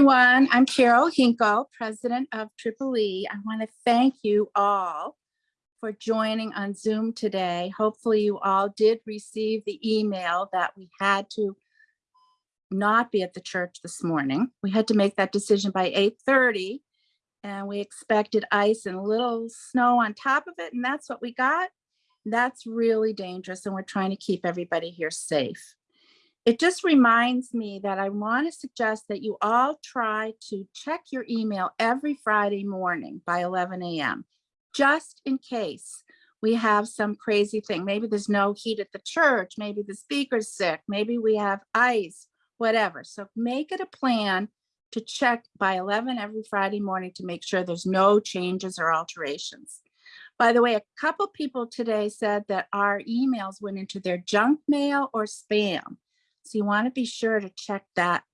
everyone. I'm Carol Hinkle, President of Triple E. I want to thank you all for joining on Zoom today. Hopefully you all did receive the email that we had to not be at the church this morning. We had to make that decision by 8:30 and we expected ice and a little snow on top of it and that's what we got. That's really dangerous and we're trying to keep everybody here safe. It just reminds me that I want to suggest that you all try to check your email every Friday morning by 11 a.m. just in case we have some crazy thing. Maybe there's no heat at the church, maybe the speaker's sick, maybe we have ice, whatever. So make it a plan to check by 11 every Friday morning to make sure there's no changes or alterations. By the way, a couple people today said that our emails went into their junk mail or spam. So you want to be sure to check that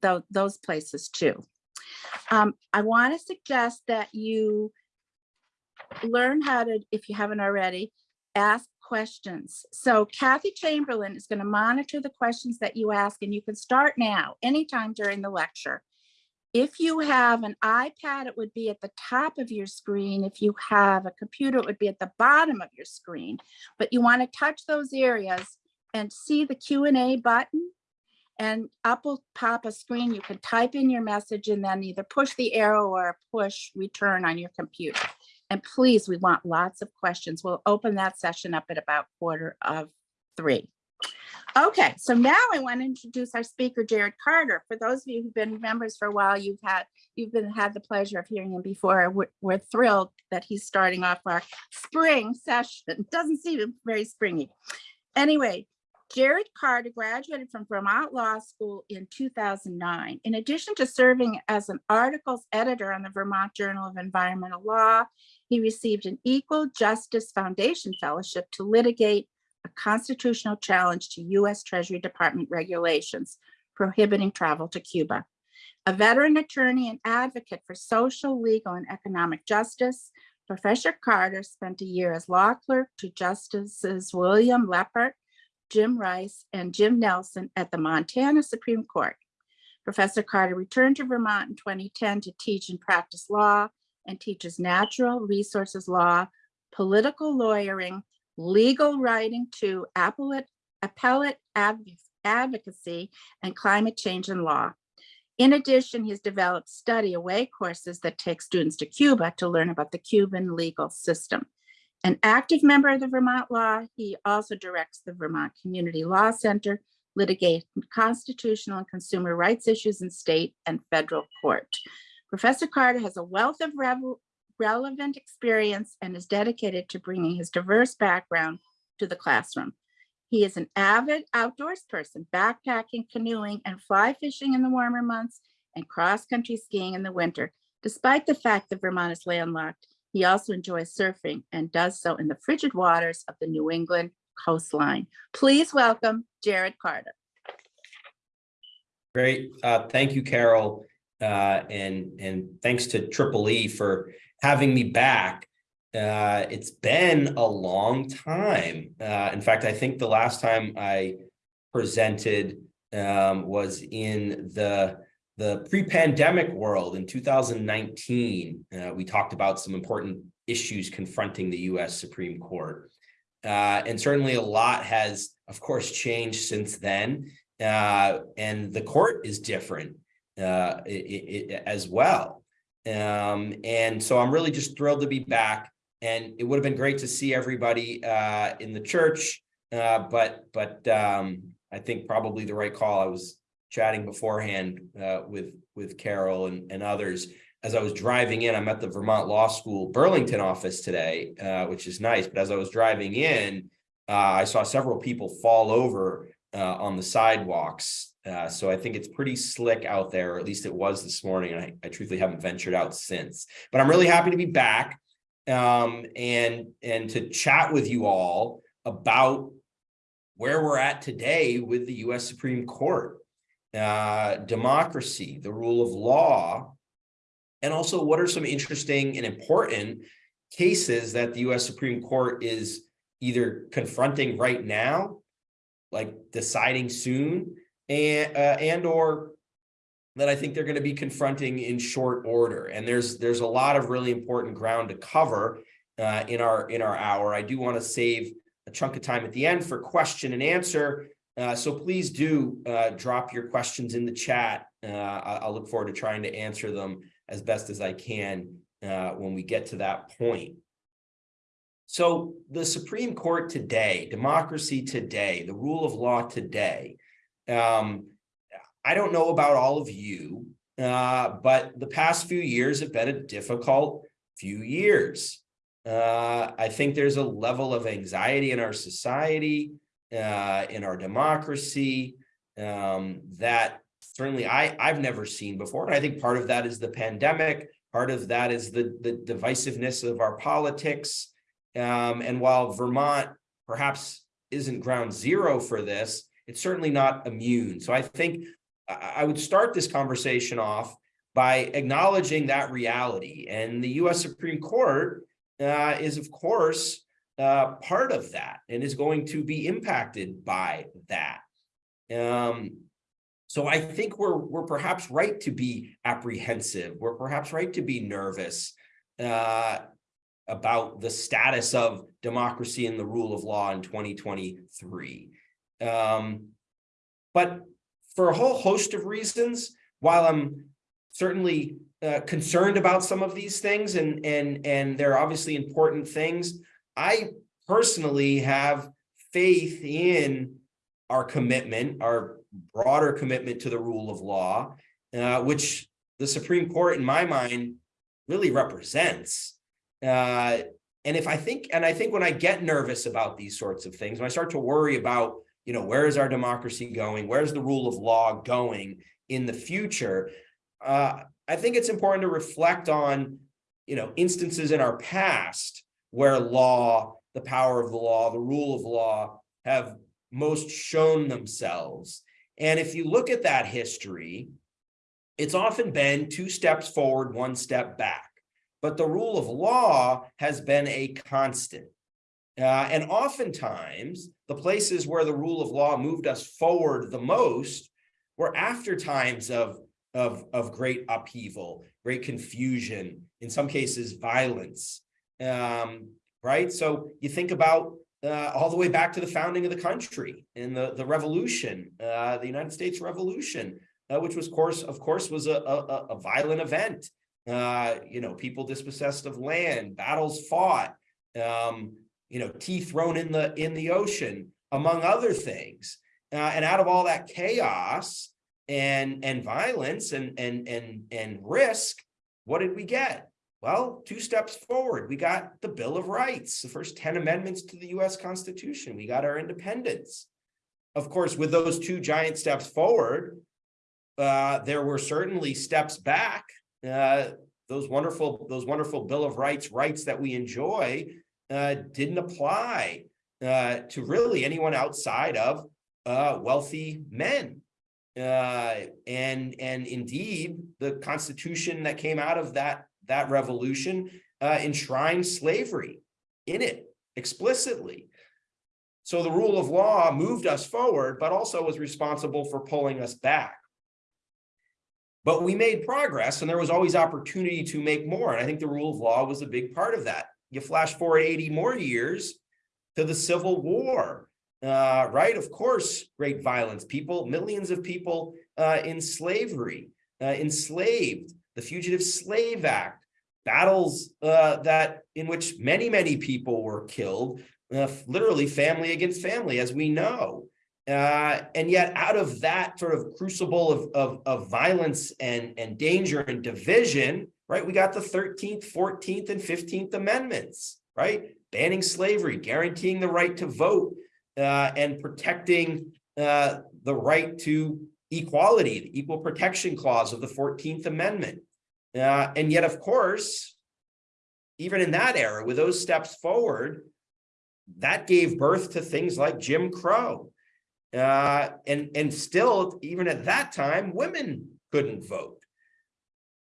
tho- those places too. Um, I want to suggest that you learn how to, if you haven't already, ask questions. So Kathy Chamberlain is going to monitor the questions that you ask and you can start now, anytime during the lecture. If you have an iPad, it would be at the top of your screen. If you have a computer, it would be at the bottom of your screen. But you want to touch those areas and see the Q and A button and up will pop a screen. You can type in your message and then either push the arrow or push return on your computer. And please, we want lots of questions. We'll open that session up at about quarter of three. Okay, so now I want to introduce our speaker, Jared Carter. For those of you who've been members for a while, you've had you've been had the pleasure of hearing him before. We're, we're thrilled that he's starting off our spring session. Doesn't seem very springy. Anyway, Jared Carter graduated from Vermont Law School in 2009. In addition to serving as an articles editor on the Vermont Journal of Environmental Law, he received an Equal Justice Foundation Fellowship to litigate a constitutional challenge to U.S. Treasury Department regulations prohibiting travel to Cuba. A veteran attorney and advocate for social, legal, and economic justice, Professor Carter spent a year as law clerk to Justices William Leaphart Jim Rice, and Jim Nelson at the Montana Supreme Court. Professor Carter returned to Vermont in 2010 to teach and practice law and teaches natural resources law, political lawyering, legal writing to appellate, appellate advocacy, and climate change and law. In addition, he's developed study away courses that take students to Cuba to learn about the Cuban legal system. An active member of the Vermont Law, he also directs the Vermont Community Law Center, litigate constitutional and consumer rights issues in state and federal court. Professor Carter has a wealth of relevant experience and is dedicated to bringing his diverse background to the classroom. He is an avid outdoors person, backpacking, canoeing, and fly fishing in the warmer months and cross-country skiing in the winter. Despite the fact that Vermont is landlocked, he also enjoys surfing and does so in the frigid waters of the New England coastline. Please welcome Jared Carter. Great. Uh, thank you, Carol. Uh, and, and thanks to Triple E for having me back. Uh, it's been a long time. Uh, in fact, I think the last time I presented um, was in the the pre-pandemic world in 2019, uh, we talked about some important issues confronting the US Supreme Court. Uh, and certainly a lot has, of course, changed since then. Uh, and the court is different uh, it, it, as well. Um, and so I'm really just thrilled to be back. And it would have been great to see everybody uh, in the church, uh, but but um, I think probably the right call. I was chatting beforehand uh, with with Carol and, and others. As I was driving in, I'm at the Vermont Law School Burlington office today, uh, which is nice. But as I was driving in, uh, I saw several people fall over uh, on the sidewalks. Uh, so I think it's pretty slick out there, or at least it was this morning. And I, I truthfully haven't ventured out since. But I'm really happy to be back um, and and to chat with you all about where we're at today with the U.S. Supreme Court uh, democracy, the rule of law, and also what are some interesting and important cases that the US Supreme Court is either confronting right now, like deciding soon, and, uh, and or that I think they're going to be confronting in short order. And there's there's a lot of really important ground to cover uh, in our in our hour. I do want to save a chunk of time at the end for question and answer. Uh, so please do uh, drop your questions in the chat. Uh, I'll look forward to trying to answer them as best as I can uh, when we get to that point. So the Supreme Court today, democracy today, the rule of law today. Um, I don't know about all of you, uh, but the past few years have been a difficult few years. I think there's a level of anxiety in our society, uh, in our democracy, um, that certainly I, I've never seen before. And I think part of that is the pandemic. Part of that is the, the divisiveness of our politics. Um, and while Vermont perhaps isn't ground zero for this, it's certainly not immune. So I think I, would start this conversation off by acknowledging that reality. And the US Supreme Court uh, is, of course, uh, part of that and is going to be impacted by that. Um, so I think we're we're perhaps right to be apprehensive. We're perhaps right to be nervous uh, about the status of democracy and the rule of law in 2023. Um, but for a whole host of reasons, while I'm certainly uh, concerned about some of these things and and and they're obviously important things, I personally have faith in our commitment, our broader commitment to the rule of law, uh, which the Supreme Court, in my mind, really represents. Uh, and if I think, and I think when I get nervous about these sorts of things, when I start to worry about, you know, where is our democracy going? Where's the rule of law going in the future? Uh, I think it's important to reflect on, you know, instances in our past where law, the power of the law, the rule of law have most shown themselves. And if you look at that history, it's often been two steps forward, one step back. But the rule of law has been a constant. Uh, and oftentimes, the places where the rule of law moved us forward the most were after times of, of, of great upheaval, great confusion, in some cases, violence. Um, right? So you think about uh, all the way back to the founding of the country and the, the revolution, uh, the United States Revolution, uh, which was course, of course, was a, a, a violent event. Uh, you know, people dispossessed of land, battles fought, um, you know, tea thrown in the in the ocean, among other things. Uh, and out of all that chaos and and violence and and and and risk, what did we get? Well, two steps forward, we got the Bill of Rights, the first 10 amendments to the US Constitution. We got our independence. Of course, with those two giant steps forward, uh, there were certainly steps back. Uh, those wonderful, those wonderful Bill of Rights rights that we enjoy uh, didn't apply uh, to really anyone outside of uh, wealthy men. Uh, and and indeed, the Constitution that came out of that that revolution uh, enshrined slavery in it explicitly. So the rule of law moved us forward, but also was responsible for pulling us back. But we made progress and there was always opportunity to make more. And I think the rule of law was a big part of that. You flash forward 80 more years to the Civil War, uh, right? Of course, great violence, people, millions of people uh, in slavery, uh, enslaved, the Fugitive Slave Act, battles uh, that in which many, many people were killed, uh, literally family against family, as we know. Uh, and yet out of that sort of crucible of, of, of violence and, and danger and division, right, we got the 13th, 14th, and 15th Amendments, right? Banning slavery, guaranteeing the right to vote, uh, and protecting uh, the right to equality, the Equal Protection Clause of the 14th Amendment. Uh, and yet, of course, even in that era, with those steps forward, that gave birth to things like Jim Crow. Uh, and, and still, even at that time, women couldn't vote.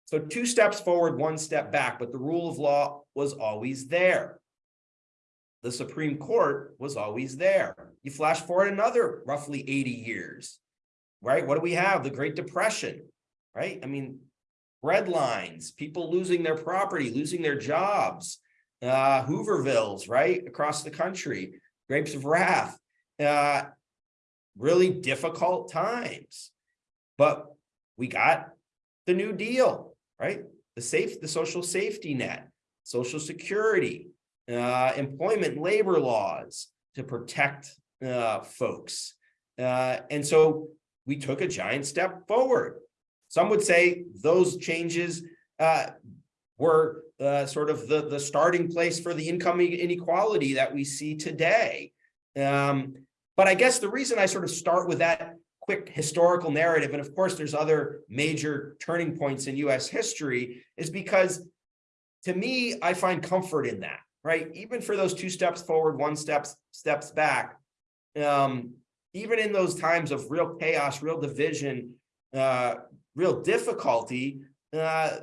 So two steps forward, one step back, but the rule of law was always there. The Supreme Court was always there. You flash forward another roughly 80 years, right? What do we have? The Great Depression, right? I mean, red lines, people losing their property, losing their jobs, uh, Hoovervilles, right, across the country, grapes of wrath, uh, really difficult times. But we got the New Deal, right? The safe, the social safety net, social security, uh, employment labor laws to protect uh, folks. Uh, and so we took a giant step forward. Some would say those changes uh, were uh, sort of the, the starting place for the income inequality that we see today. Um, but I guess the reason I sort of start with that quick historical narrative, and of course there's other major turning points in US history, is because to me, I find comfort in that, right? Even for those two steps forward, one steps steps back, um, even in those times of real chaos, real division, uh, real difficulty, uh,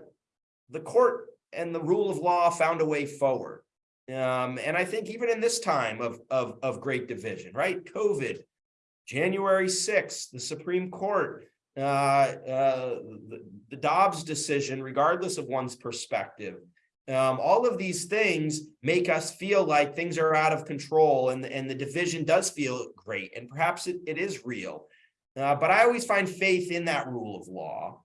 the court and the rule of law found a way forward. Um, and I think even in this time of, of, of great division, right? COVID, January 6th, the Supreme Court, uh, uh, the, the Dobbs decision, regardless of one's perspective, um, all of these things make us feel like things are out of control and, and the division does feel great and perhaps it, it is real. Uh, but I always find faith in that rule of law.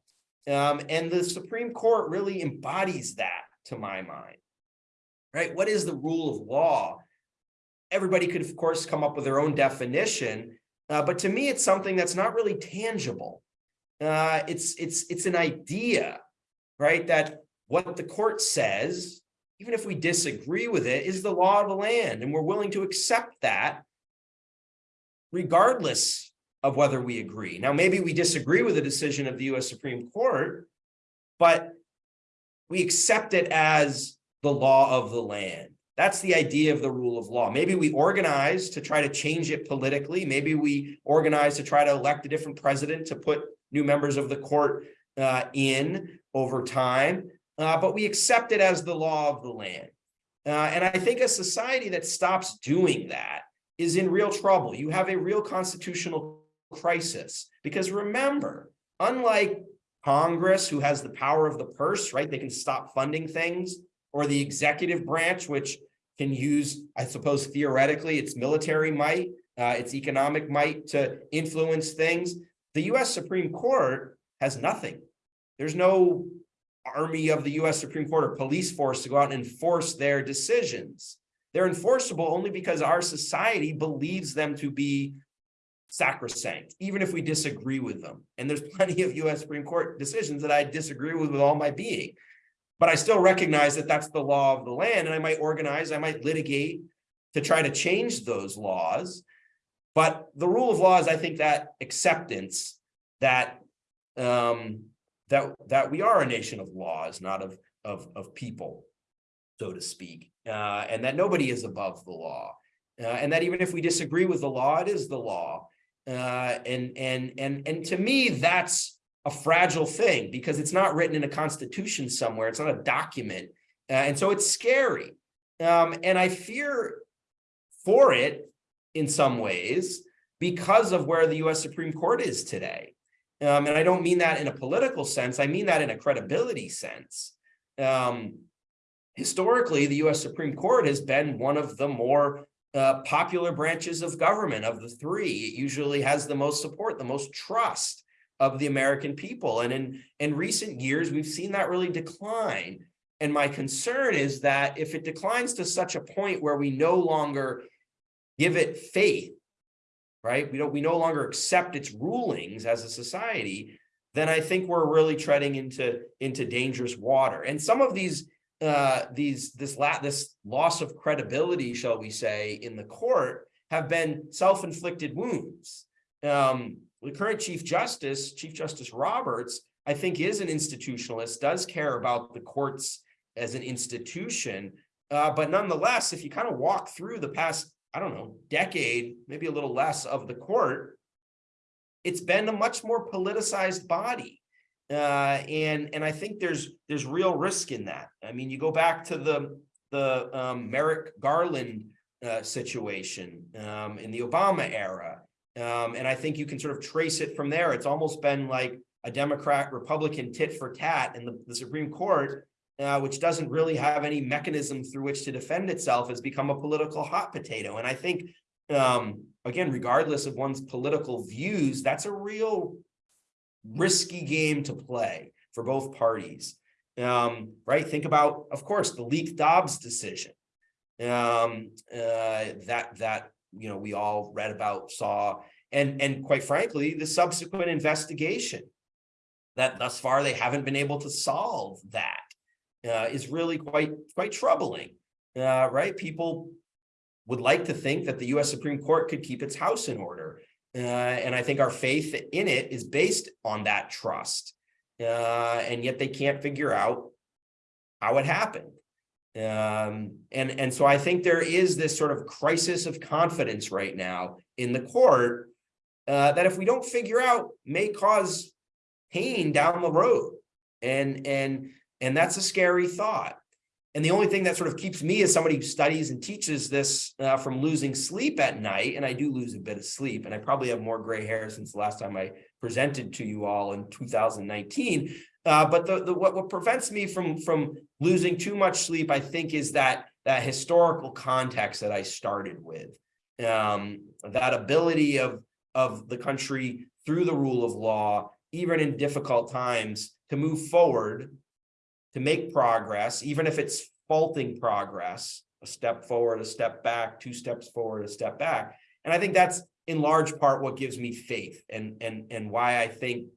Um, and the Supreme Court really embodies that to my mind, right? What is the rule of law? Everybody could, of course, come up with their own definition, uh, but to me, it's something that's not really tangible. Uh, it's, it's, it's an idea, right? That what the court says, even if we disagree with it, is the law of the land, and we're willing to accept that regardless of whether we agree. Now, maybe we disagree with the decision of the US Supreme Court, but we accept it as the law of the land. That's the idea of the rule of law. Maybe we organize to try to change it politically. Maybe we organize to try to elect a different president to put new members of the court uh, in over time. Uh, but we accept it as the law of the land. Uh, and I think a society that stops doing that is in real trouble. You have a real constitutional crisis. Because remember, unlike Congress, who has the power of the purse, right? They can stop funding things, or the executive branch, which can use, I suppose, theoretically, its military might, uh, its economic might to influence things. The US Supreme Court has nothing. There's no army of the US Supreme Court or police force to go out and enforce their decisions. They're enforceable only because our society believes them to be sacrosanct, even if we disagree with them. And there's plenty of US Supreme Court decisions that I disagree with with all my being. But I still recognize that that's the law of the land and I might organize, I might litigate to try to change those laws. But the rule of law is, I think, that acceptance that um, that that we are a nation of laws, not of of of people, so to speak, uh, and that nobody is above the law, uh, and that even if we disagree with the law, it is the law, uh, and and and and to me, that's a fragile thing because it's not written in a constitution somewhere. It's not a document, uh, and so it's scary. Um, and I fear for it in some ways because of where the U.S. Supreme Court is today. Um, and I don't mean that in a political sense. I mean that in a credibility sense. Um, historically, the U.S. Supreme Court has been one of the more uh, popular branches of government of the three. It usually has the most support, the most trust of the American people. And in, in recent years, we've seen that really decline. And my concern is that if it declines to such a point where we no longer give it faith, right? We don't, we no longer accept its rulings as a society, then I think we're really treading into, into dangerous water. And some of these uh, these this la this loss of credibility, shall we say, in the court have been self-inflicted wounds. Um, the current Chief Justice, Chief Justice Roberts, I think is an institutionalist, does care about the courts as an institution. Uh, but nonetheless, if you kind of walk through the past, I don't know, decade, maybe a little less of the court, it's been a much more politicized body. Uh, and and I think there's there's real risk in that. I mean, you go back to the the um, Merrick Garland uh, situation um, in the Obama era, um, and I think you can sort of trace it from there. It's almost been like a Democrat Republican tit for tat and the, the Supreme Court, uh, which doesn't really have any mechanism through which to defend itself, has become a political hot potato. And I think, um, again, regardless of one's political views, that's a real risky game to play for both parties. Um, right? Think about, of course, the leaked Dobbs decision. Um, uh, that that you know we all read about, saw, and and quite frankly, the subsequent investigation that thus far they haven't been able to solve that uh, is really quite quite troubling. Uh, right? People would like to think that the U.S. Supreme Court could keep its house in order. Uh, and I think our faith in it is based on that trust. Uh, and yet they can't figure out how it happened. Um, and, and so I think there is this sort of crisis of confidence right now in the court uh, that if we don't figure out may cause pain down the road. And, and, and that's a scary thought. And the only thing that sort of keeps me as somebody who studies and teaches this uh, from losing sleep at night, and I do lose a bit of sleep, and I probably have more gray hair since the last time I presented to you all in 2019. Uh, but the, the what, what prevents me from from losing too much sleep, I think, is that that historical context that I started with, um, that ability of of the country through the rule of law, even in difficult times, to move forward to make progress, even if it's faulting progress, a step forward, a step back, two steps forward, a step back. And I think that's in large part what gives me faith and, and, and why I think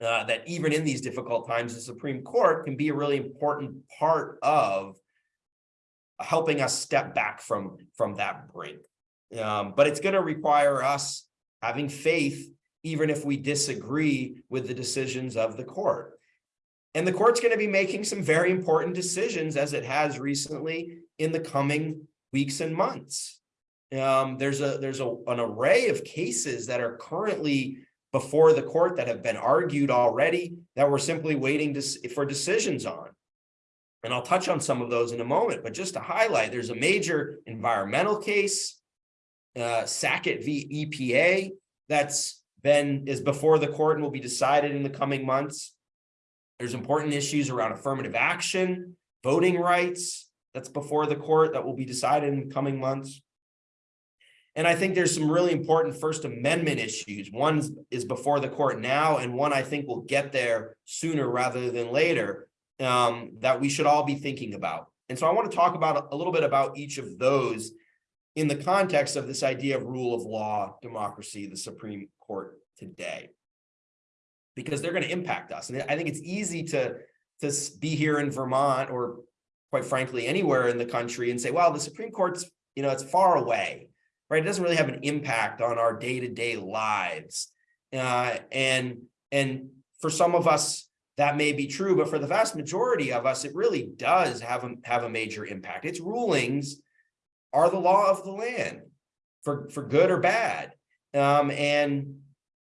uh, that even in these difficult times, the Supreme Court can be a really important part of helping us step back from, from that brink. Um, but it's going to require us having faith, even if we disagree with the decisions of the court. And the court's going to be making some very important decisions as it has recently in the coming weeks and months. Um, there's a there's a, an array of cases that are currently before the court that have been argued already that we're simply waiting to, for decisions on. And I'll touch on some of those in a moment, but just to highlight, there's a major environmental case, uh, Sackett v. EPA, that's been is before the court and will be decided in the coming months. There's important issues around affirmative action, voting rights, that's before the court that will be decided in coming months. And I think there's some really important First Amendment issues. One is before the court now, and one I think will get there sooner rather than later um, that we should all be thinking about. And so I want to talk about a little bit about each of those in the context of this idea of rule of law, democracy, the Supreme Court today because they're going to impact us. And I think it's easy to, to be here in Vermont or quite frankly, anywhere in the country and say, well, the Supreme Court's, you know, it's far away, right? It doesn't really have an impact on our day-to-day -day lives. Uh, and, and for some of us, that may be true, but for the vast majority of us, it really does have a, have a major impact. Its rulings are the law of the land for, for good or bad. Um, and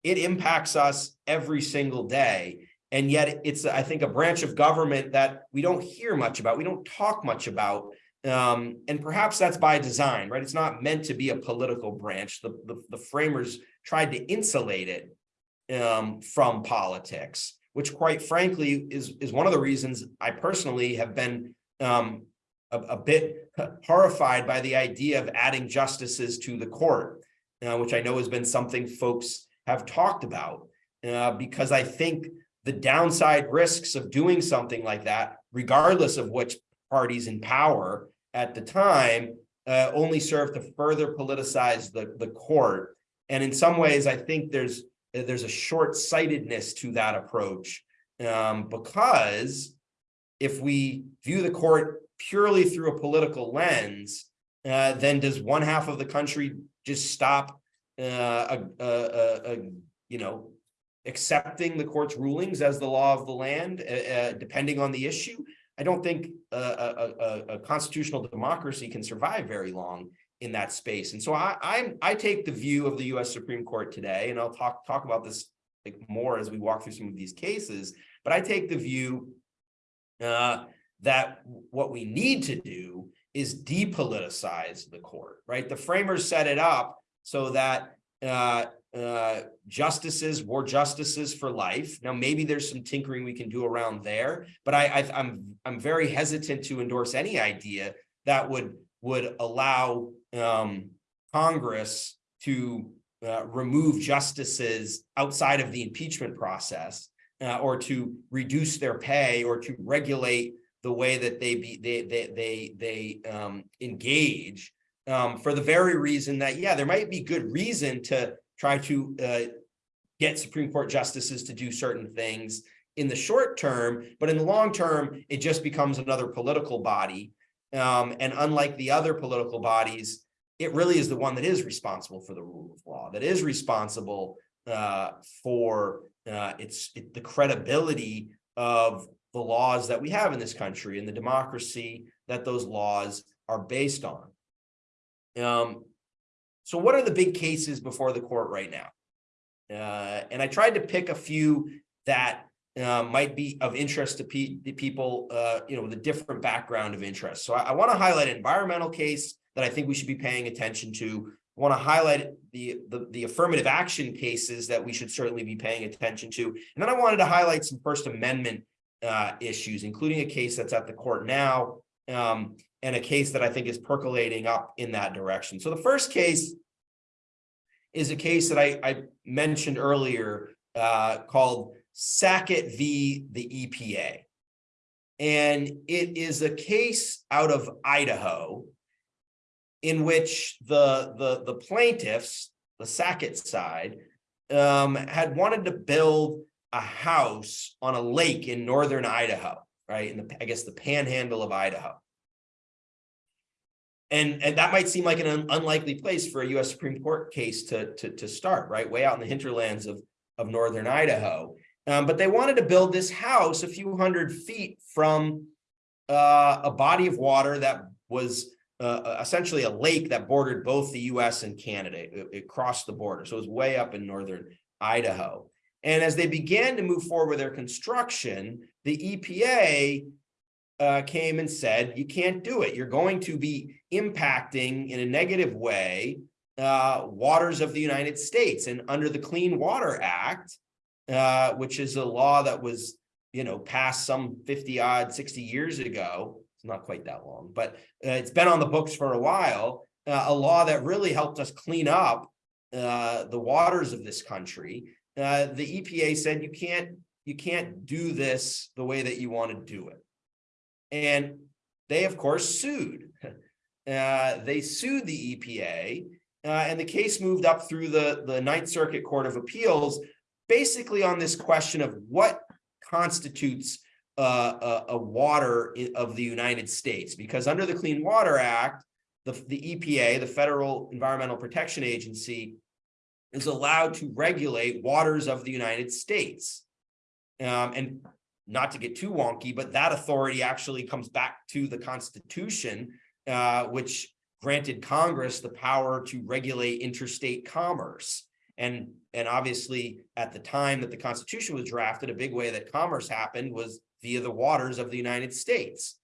it impacts us every single day. And yet it's, I think, a branch of government that we don't hear much about. We don't talk much about. Um, and perhaps that's by design, right? It's not meant to be a political branch. The, the, the framers tried to insulate it um, from politics, which quite frankly is, is one of the reasons I personally have been um, a, a, bit horrified by the idea of adding justices to the court, uh, which I know has been something folks have talked about, uh, because I think the downside risks of doing something like that, regardless of which parties in power at the time, uh, only serve to further politicize the, the court. And in some ways, I think there's there's a short-sightedness to that approach um, because if we view the court purely through a political lens, uh, then does one half of the country just stop uh, a, a, a, you know, accepting the court's rulings as the law of the land, uh, uh depending on the issue. I don't think a, a, a, constitutional democracy can survive very long in that space. And so I, I'm, I take the view of the U.S. Supreme Court today, and I'll talk talk about this like more as we walk through some of these cases. But I take the view uh, that what we need to do is depoliticize the court, right? The framers set it up so that uh, uh, justices, war justices for life. Now, maybe there's some tinkering we can do around there, but I, I I'm I'm very hesitant to endorse any idea that would would allow um, Congress to uh, remove justices outside of the impeachment process uh, or to reduce their pay or to regulate the way that they be they they they they um, engage um, for the very reason that yeah there might be good reason to try to uh, get Supreme Court justices to do certain things in the short term, but in the long term, it just becomes another political body. Um, and unlike the other political bodies, it really is the one that is responsible for the rule of law, that is responsible uh, for uh, its it, the credibility of the laws that we have in this country and the democracy that those laws are based on. Um, so what are the big cases before the court right now? Uh, and I tried to pick a few that uh, might be of interest to pe people, uh, you know, with a different background of interest. So I, I want to highlight an environmental case that I think we should be paying attention to. I want to highlight the, the, the affirmative action cases that we should certainly be paying attention to. And then I wanted to highlight some First Amendment uh, issues, including a case that's at the court now, um, and a case that I think is percolating up in that direction. So the first case is a case that I, I mentioned earlier uh, called Sackett v. the EPA. And it is a case out of Idaho in which the, the, the plaintiffs, the Sackett side, um, had wanted to build a house on a lake in northern Idaho, right? In the, I guess the panhandle of Idaho. And, and that might seem like an un unlikely place for a US Supreme Court case to, to, to start, right? Way out in the hinterlands of, of northern Idaho. Um, but they wanted to build this house a few hundred feet from uh, a body of water that was uh, essentially a lake that bordered both the US and Canada. It, it crossed the border. So it was way up in northern Idaho. And as they began to move forward with their construction, the EPA uh, came and said, you can't do it. You're going to be impacting in a negative way uh, waters of the United States. And under the Clean Water Act, uh, which is a law that was, you know, passed some 50 odd, 60 years ago, it's not quite that long, but uh, it's been on the books for a while, uh, a law that really helped us clean up uh, the waters of this country. The EPA said you can't you can't do this the way that you want to do it. And they, of course, sued. Uh, they sued the EPA, uh, and the case moved up through the, the Ninth Circuit Court of Appeals, basically on this question of what constitutes uh, a, a, water of the United States. Because under the Clean Water Act, the, the EPA, the Federal Environmental Protection Agency, is allowed to regulate waters of the United States. Um, and not to get too wonky, but that authority actually comes back to the Constitution, uh, which granted Congress the power to regulate interstate commerce. And, and obviously, at the time that the Constitution was drafted, a big way that commerce happened was via the waters of the United States.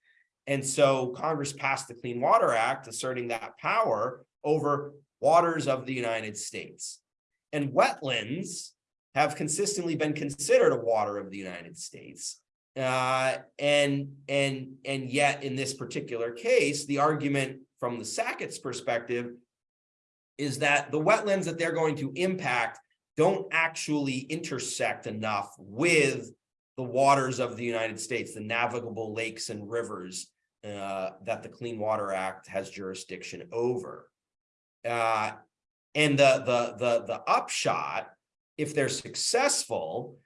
And so Congress passed the Clean Water Act, asserting that power over waters of the United States. And wetlands have consistently been considered a water of the United States. Uh, and and and yet in this particular case, the argument from the Sackett's perspective is that the wetlands that they're going to impact don't actually intersect enough with the waters of the United States, the navigable lakes and rivers uh, that the Clean Water Act has jurisdiction over. Uh, and the, the, the, the upshot if they're successful,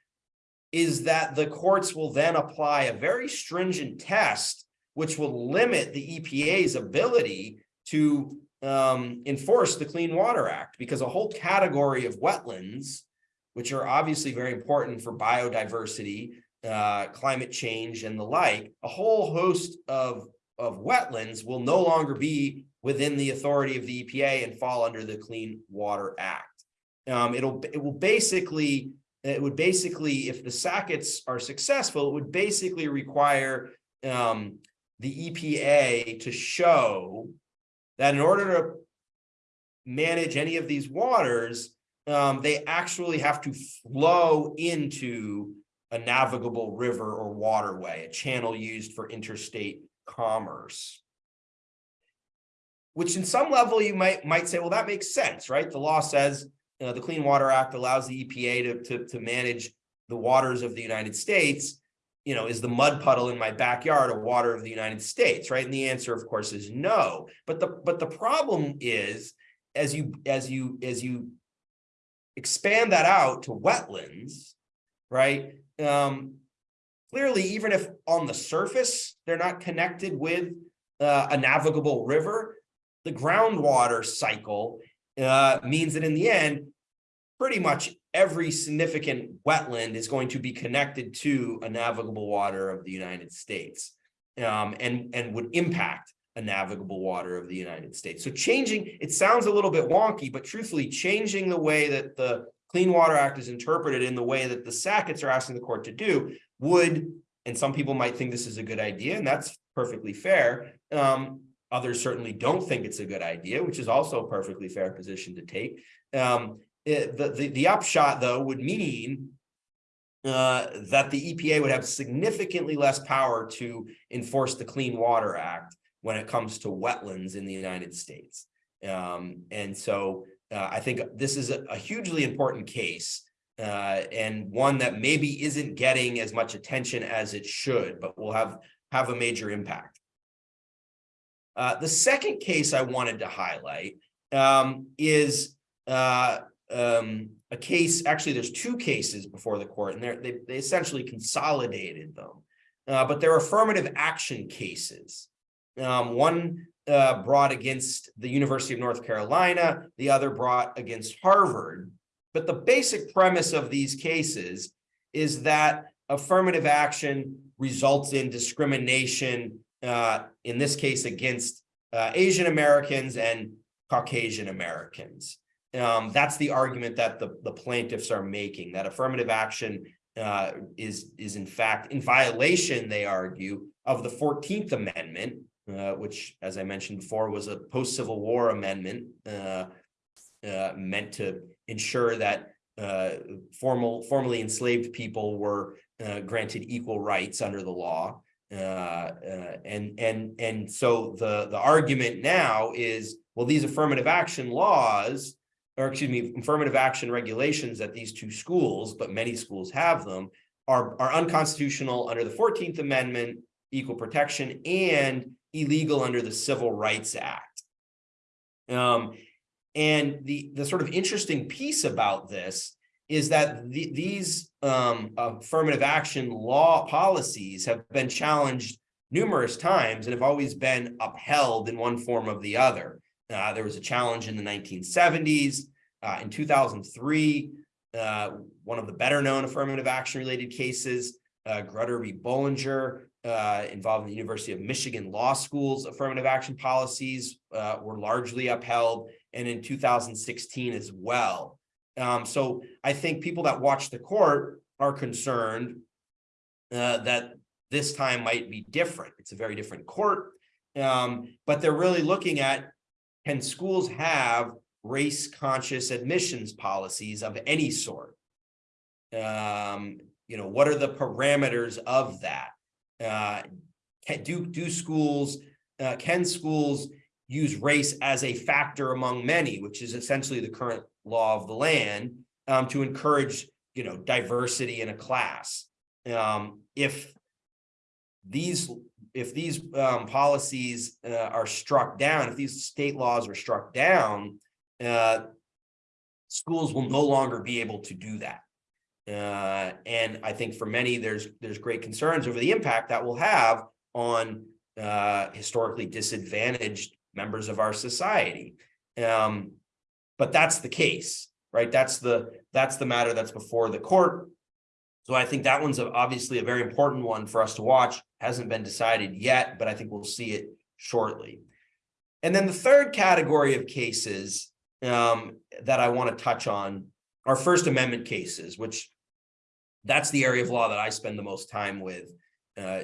is that the courts will then apply a very stringent test, which will limit the EPA's ability to um, enforce the Clean Water Act, because a whole category of wetlands, which are obviously very important for biodiversity, uh, climate change, and the like, a whole host of, of wetlands will no longer be within the authority of the EPA and fall under the Clean Water Act. Um, it'll it will basically it would basically if the Sacketts are successful, it would basically require um, the EPA to show that in order to manage any of these waters, um, they actually have to flow into a navigable river or waterway, a channel used for interstate commerce. Which in some level you might, might say, well, that makes sense, right? The law says, uh, the Clean Water Act allows the EPA to, to, to manage the waters of the United States. You know, is the mud puddle in my backyard a water of the United States, right? And the answer, of course, is no. But the, but the problem is, as you, as you, as you expand that out to wetlands, right? Um, clearly, even if on the surface, they're not connected with uh, a navigable river, the groundwater cycle uh, means that in the end, pretty much every significant wetland is going to be connected to a navigable water of the United States um, and, and would impact a navigable water of the United States. So changing, it sounds a little bit wonky, but truthfully changing the way that the Clean Water Act is interpreted in the way that the Sacketts are asking the court to do would, and some people might think this is a good idea, and that's perfectly fair. Um, others certainly don't think it's a good idea, which is also a perfectly fair position to take. Um, it- the, the, the upshot, though, would mean uh, that the EPA would have significantly less power to enforce the Clean Water Act when it comes to wetlands in the United States. Um, and so uh, I think this is a, a hugely important case uh, and one that maybe isn't getting as much attention as it should, but will have, have a major impact. Uh, the second case I wanted to highlight um, is uh, um, a case, actually, there's two cases before the court, and they, they essentially consolidated them. Uh, but they're affirmative action cases. Um, one uh, brought against the University of North Carolina, the other brought against Harvard. But the basic premise of these cases is that affirmative action results in discrimination, uh, in this case against uh, Asian Americans and Caucasian Americans. Um, that's the argument that the, the plaintiffs are making, that affirmative action uh, is, is in fact in violation, they argue, of the 14th Amendment, uh, which, as I mentioned before, was a post-Civil War amendment uh, uh, meant to ensure that formal, formerly enslaved people were granted equal rights under the law. Uh, uh, and and and so the the argument now is well these affirmative action laws or excuse me affirmative action regulations at these two schools but many schools have them are are unconstitutional under the 14th amendment equal protection and illegal under the civil rights act. Um and the the sort of interesting piece about this is that the, these um, affirmative action law policies have been challenged numerous times and have always been upheld in one form or the other. Uh, there was a challenge in the 1970s. Uh, in 2003, uh, one of the better known affirmative action related cases, uh, Grutter v. Bollinger, uh, involving the University of Michigan Law School's affirmative action policies uh, were largely upheld. And in 2016 as well. Um, so I think people that watch the court are concerned uh, that this time might be different. It's a very different court, um, but they're really looking at can schools have race conscious admissions policies of any sort? Um, you know, what are the parameters of that? Uh, can, do do schools uh, can schools use race as a factor among many, which is essentially the current law of the land um, to encourage, you know, diversity in a class. Um, if these if these um, policies uh, are struck down, if these state laws are struck down, uh, schools will no longer be able to do that. Uh, and I think for many, there's there's great concerns over the impact that will have on uh, historically disadvantaged members of our society. Um, but that's the case, right? That's the that's the matter that's before the court. So I think that one's obviously a very important one for us to watch. Hasn't been decided yet, but I think we'll see it shortly. And then the third category of cases um, that I want to touch on are First Amendment cases, which that's the area of law that I spend the most time with uh,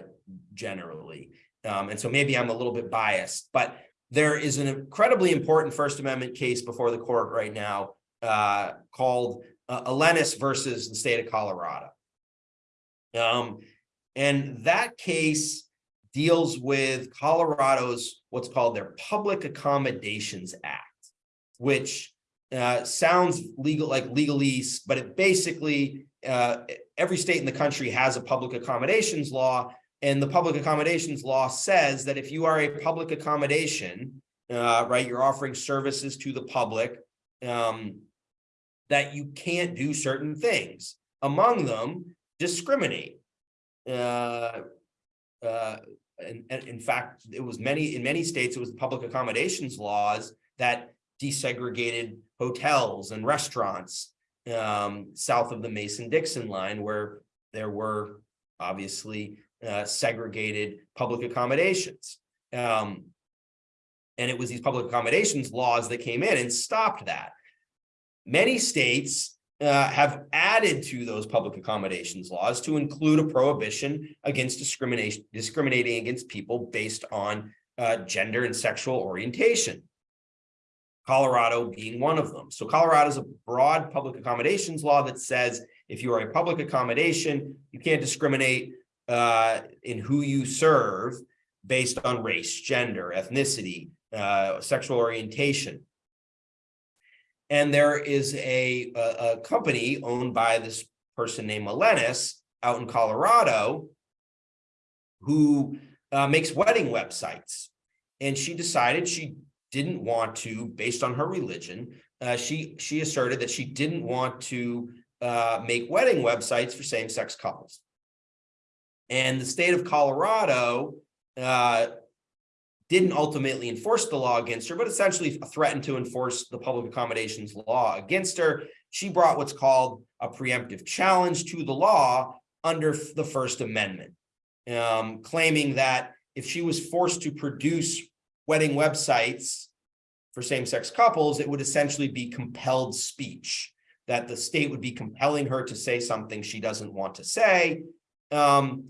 generally. Um, and so maybe I'm a little bit biased, but there is an incredibly important First Amendment case before the court right now uh, called uh, Elenis versus the state of Colorado. Um, and that case deals with Colorado's what's called their Public Accommodations Act, which uh, sounds legal like legalese, but it basically uh, every state in the country has a public accommodations law, and the public accommodations law says that if you are a public accommodation, uh, right, you're offering services to the public, um, that you can't do certain things. Among them, discriminate. Uh, uh, and, and in fact, it was many, in many states, it was the public accommodations laws that desegregated hotels and restaurants um, south of the Mason-Dixon line where there were obviously uh, segregated public accommodations. Um, and it was these public accommodations laws that came in and stopped that. Many states uh, have added to those public accommodations laws to include a prohibition against discrimination, discriminating against people based on uh, gender and sexual orientation. Colorado being one of them. So Colorado is a broad public accommodations law that says if you are a public accommodation, you can't discriminate uh, in who you serve based on race, gender, ethnicity, uh, sexual orientation. And there is a, a, a company owned by this person named Elenis out in Colorado who uh, makes wedding websites. And she decided she didn't want to, based on her religion, uh, she she asserted that she didn't want to uh, make wedding websites for same-sex couples. And the state of Colorado uh, didn't ultimately enforce the law against her, but essentially threatened to enforce the public accommodations law against her. She brought what's called a preemptive challenge to the law under the First Amendment, um, claiming that if she was forced to produce wedding websites for same-sex couples, it would essentially be compelled speech, that the state would be compelling her to say something she doesn't want to say. Um,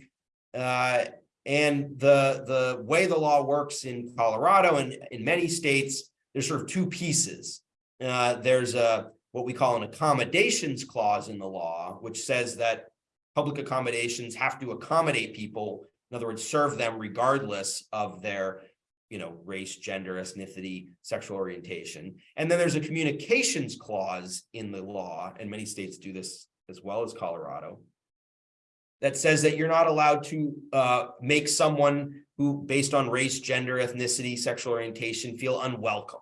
uh, and the, the way the law works in Colorado and in many states, there's sort of two pieces. Uh, there's a what we call an accommodations clause in the law, which says that public accommodations have to accommodate people, in other words, serve them regardless of their you know, race, gender, ethnicity, sexual orientation. And then there's a communications clause in the law, and many states do this as well as Colorado, that says that you're not allowed to uh, make someone who, based on race, gender, ethnicity, sexual orientation, feel unwelcome.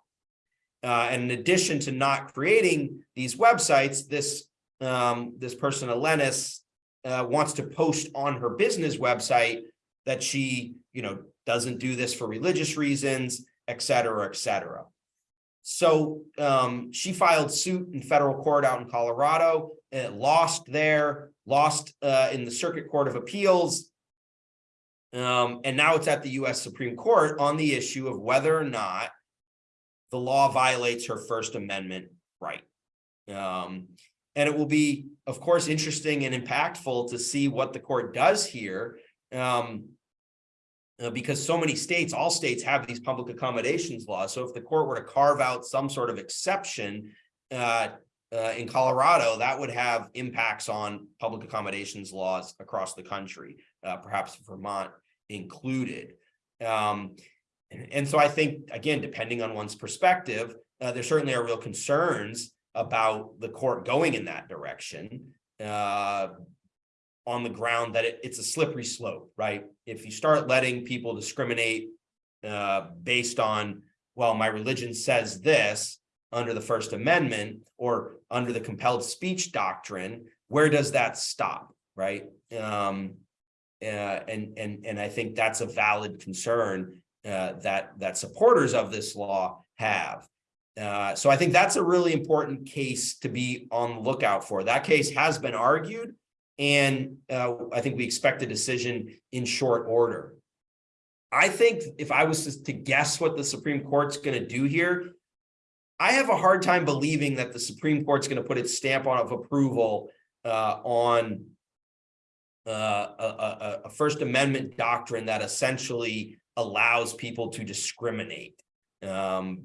Uh, and in addition to not creating these websites, this um, this person, Elenis, uh, wants to post on her business website that she, you know, doesn't do this for religious reasons, et cetera, et cetera. So um, she filed suit in federal court out in Colorado and it lost there, lost uh, in the Circuit Court of Appeals. Um, and now it's at the US Supreme Court on the issue of whether or not the law violates her First Amendment right. Um, and it will be, of course, interesting and impactful to see what the court does here. Um, uh, because so many states, all states have these public accommodations laws. So if the court were to carve out some sort of exception uh, uh, in Colorado, that would have impacts on public accommodations laws across the country, uh, perhaps Vermont included. Um, and, and, so I think, again, depending on one's perspective, uh, there certainly are real concerns about the court going in that direction. Uh, on the ground that it, it's a slippery slope, right? If you start letting people discriminate uh, based on, well, my religion says this under the First Amendment or under the compelled speech doctrine, where does that stop, right? Um, uh, and and and I think that's a valid concern uh, that that supporters of this law have. Uh, so I think that's a really important case to be on the lookout for. That case has been argued. And uh, I think we expect a decision in short order. I think if I was to guess what the Supreme Court's going to do here, I have a hard time believing that the Supreme Court's going to put its stamp on of approval uh, on uh, a, a, First Amendment doctrine that essentially allows people to discriminate um,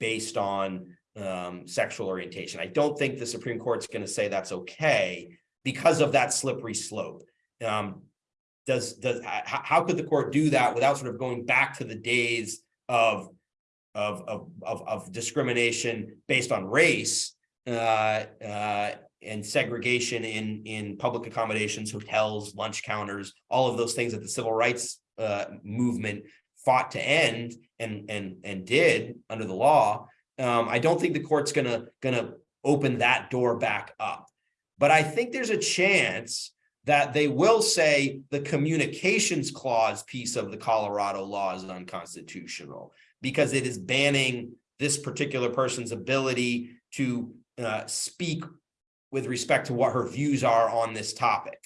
based on um, sexual orientation. I don't think the Supreme Court's going to say that's okay because of that slippery slope. Um, does, does, how could the court do that without sort of going back to the days of, of, of, of, discrimination based on race, uh, uh, and segregation in, in public accommodations, hotels, lunch counters, all of those things that the civil rights, uh, movement fought to end and, and, and did under the law. Um, I don't think the court's gonna, gonna open that door back up. But I think there's a chance that they will say the communications clause piece of the Colorado law is unconstitutional because it is banning this particular person's ability to uh, speak with respect to what her views are on this topic,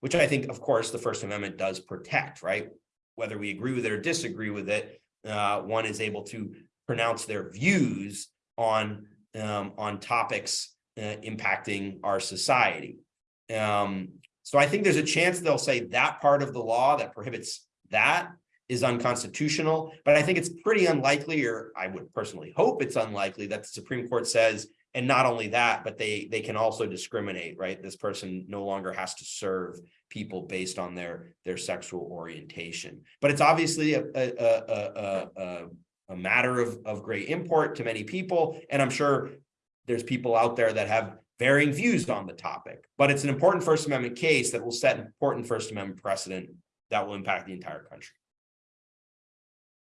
which I think, of course, the First Amendment does protect, right? Whether we agree with it or disagree with it, uh, one is able to pronounce their views on um, on topics uh, impacting our society. Um, so I think there's a chance they'll say that part of the law that prohibits that is unconstitutional, but I think it's pretty unlikely, or I would personally hope it's unlikely that the Supreme Court says, and not only that, but they they can also discriminate, right? This person no longer has to serve people based on their their sexual orientation. But it's obviously a a a a, a, matter of of great import to many people, and I'm sure there's people out there that have varying views on the topic. But it's an important First Amendment case that will set an important First Amendment precedent that will impact the entire country.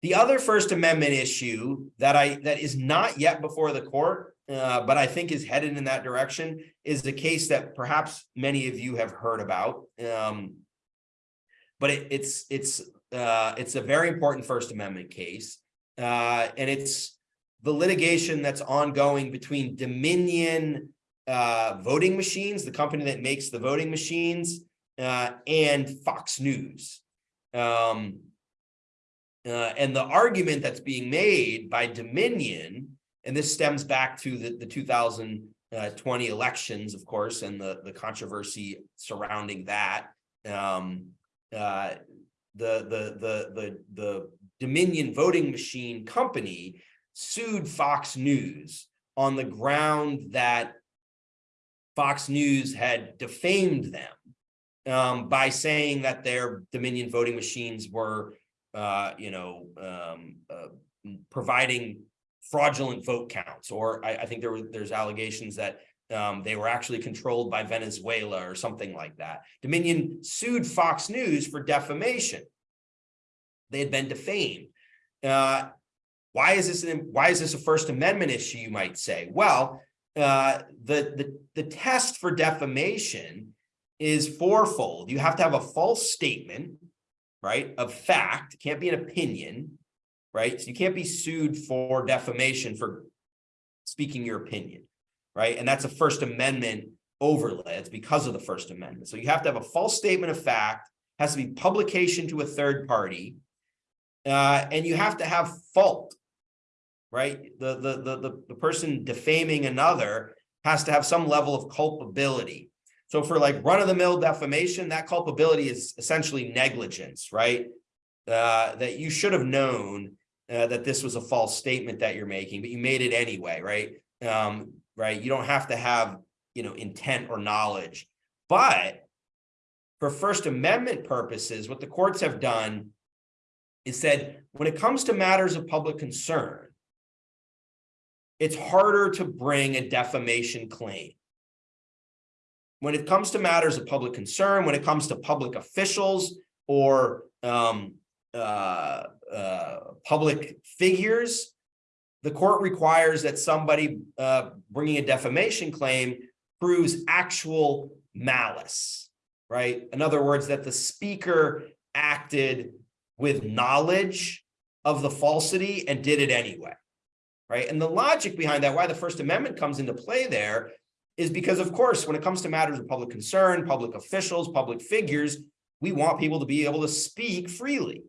The other First Amendment issue that I that is not yet before the court, uh, but I think is headed in that direction, is the case that perhaps many of you have heard about. Um, but it, it's it's uh, it's a very important First Amendment case, uh, and it's the litigation that's ongoing between Dominion uh, Voting Machines, the company that makes the voting machines, uh, and Fox News. Um, uh, and the argument that's being made by Dominion, and this stems back to the, the 2020 elections, of course, and the, the controversy surrounding that. Um, uh, the, the, the, the, the Dominion voting machine company sued Fox News on the ground that Fox News had defamed them um, by saying that their Dominion voting machines were uh, you know, um, uh, providing fraudulent vote counts, or I, I think there were there's allegations that um, they were actually controlled by Venezuela or something like that. Dominion sued Fox News for defamation. They had been defamed. Uh, why is this an, why is this a First Amendment issue? You might say. Well, uh, the the the test for defamation is fourfold. You have to have a false statement right, of fact, it can't be an opinion, right? So you can't be sued for defamation for speaking your opinion, right? And that's a First Amendment overlay. It's because of the First Amendment. So you have to have a false statement of fact, has to be publication to a third party, uh, and you have to have fault, right? The, the, the, the, the person defaming another has to have some level of culpability. So for like run of the mill defamation, that culpability is essentially negligence, right? Uh, that you should have known uh, that this was a false statement that you're making, but you made it anyway, right? Um, right. You don't have to have, you know, intent or knowledge, but for First Amendment purposes, what the courts have done is said, when it comes to matters of public concern, it's harder to bring a defamation claim when it comes to matters of public concern, when it comes to public officials or um, uh, uh, public figures, the court requires that somebody uh, bringing a defamation claim proves actual malice, right? In other words, that the speaker acted with knowledge of the falsity and did it anyway, right? And the logic behind that, why the First Amendment comes into play there, is because, of course, when it comes to matters of public concern, public officials, public figures, we want people to be able to speak freely,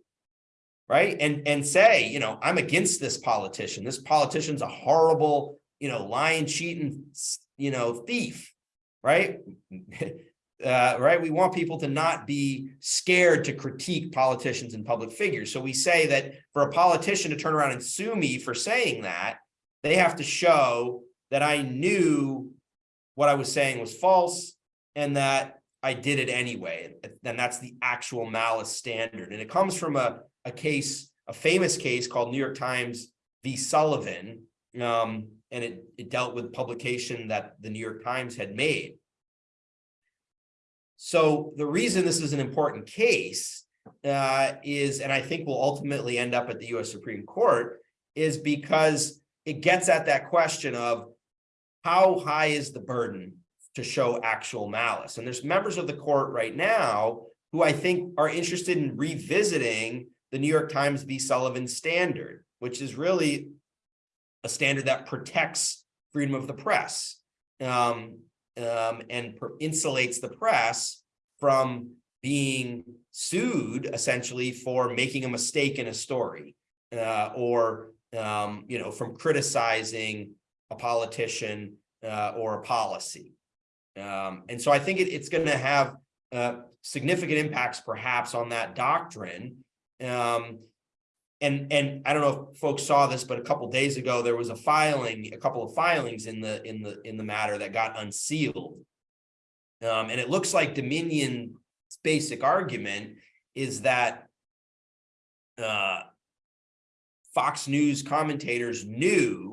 right? And, and say, you know, I'm against this politician. This politician's a horrible, you know, lying, cheating, you know, thief, right? Uh, right? We want people to not be scared to critique politicians and public figures. So we say that for a politician to turn around and sue me for saying that, they have to show that I knew what I was saying was false and that I did it anyway. And that's the actual malice standard. And it comes from a, a case, a famous case called New York Times v. Sullivan. Um, and it, it dealt with publication that the New York Times had made. So the reason this is an important case uh, is, and I think will ultimately end up at the US Supreme Court, is because it gets at that question of how high is the burden to show actual malice? And there's members of the court right now who I think are interested in revisiting the New York Times v. Sullivan standard, which is really a standard that protects freedom of the press um, um, and insulates the press from being sued essentially for making a mistake in a story uh, or um, you know from criticizing a politician uh, or a policy. Um, and so I think it, it's going to have uh, significant impacts perhaps on that doctrine. Um, and and I don't know if folks saw this, but a couple days ago there was a filing, a couple of filings in the in the in the matter that got unsealed. Um, and it looks like Dominion's basic argument is that uh, Fox News commentators knew